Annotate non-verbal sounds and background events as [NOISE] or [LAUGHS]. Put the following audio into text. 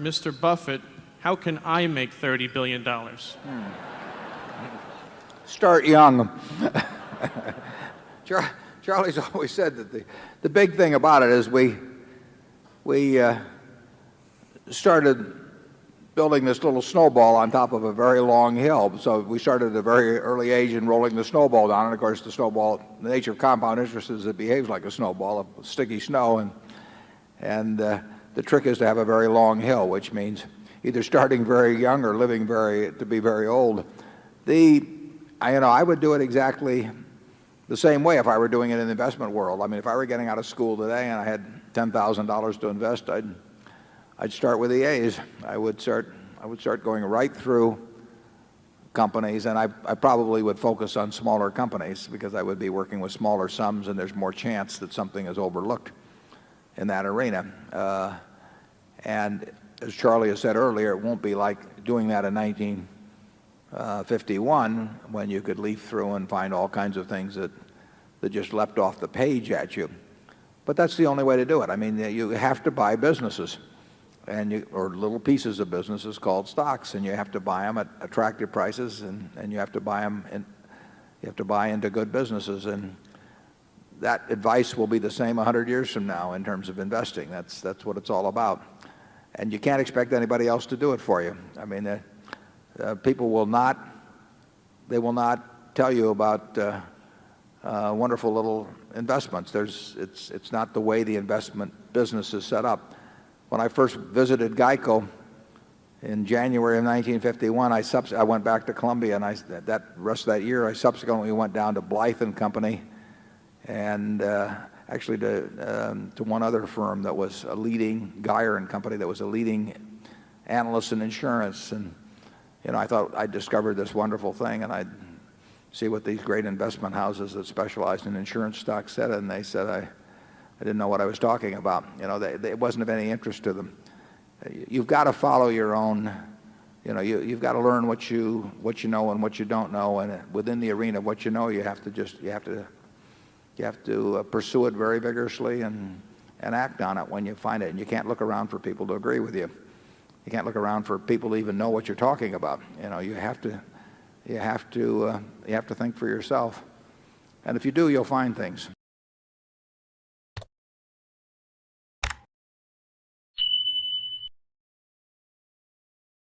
Mr. Buffett, how can I make $30,000,000,000 Start young. [LAUGHS] Charlie's always said that the, the big thing about it is we, we uh, started building this little snowball on top of a very long hill. So we started at a very early age in rolling the snowball down. And of course, the snowball, the nature of compound interest is it behaves like a snowball of sticky snow. And, and uh, the trick is to have a very long hill, which means either starting very young or living very, to be very old. The, I, you know, I would do it exactly the same way if I were doing it in the investment world. I mean, if I were getting out of school today and I had $10,000 to invest, I'd, I'd start with the A's. I would start, I would start going right through companies and I, I probably would focus on smaller companies because I would be working with smaller sums and there's more chance that something is overlooked in that arena. Uh, and as Charlie has said earlier, it won't be like doing that in 1951 uh, when you could leaf through and find all kinds of things that, that just leapt off the page at you. But that's the only way to do it. I mean, you have to buy businesses and you, or little pieces of businesses called stocks and you have to buy them at attractive prices and, and you have to buy them and you have to buy into good businesses. And that advice will be the same 100 years from now in terms of investing. That's, that's what it's all about. And you can't expect anybody else to do it for you. I mean, uh, people will not, they will not tell you about uh, uh, wonderful little investments. There's, it's, it's not the way the investment business is set up. When I first visited GEICO in January of 1951, I, I went back to Columbia and I, that rest of that year, I subsequently went down to Blyth and Company and uh, actually to, um, to one other firm that was a leading, Geyer and Company, that was a leading analyst in insurance. And, you know, I thought I'd discovered this wonderful thing and I'd see what these great investment houses that specialized in insurance stocks said. And they said I, I didn't know what I was talking about. You know, it wasn't of any interest to them. You've got to follow your own, you know, you, you've got to learn what you, what you know and what you don't know. And within the arena of what you know, you have to just, you have to you have to pursue it very vigorously and, and act on it when you find it. And you can't look around for people to agree with you. You can't look around for people to even know what you're talking about. You know, you have to, you have to, uh, you have to think for yourself. And if you do, you'll find things.